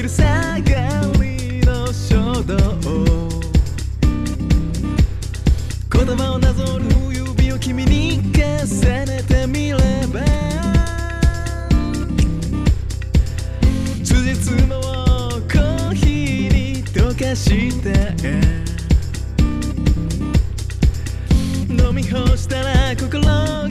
昼下がりの書道言葉をなぞる指を君に重ねてみれば。辻褄をコーヒーに溶かして。飲み干したら心が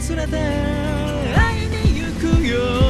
すれて会いに行くよ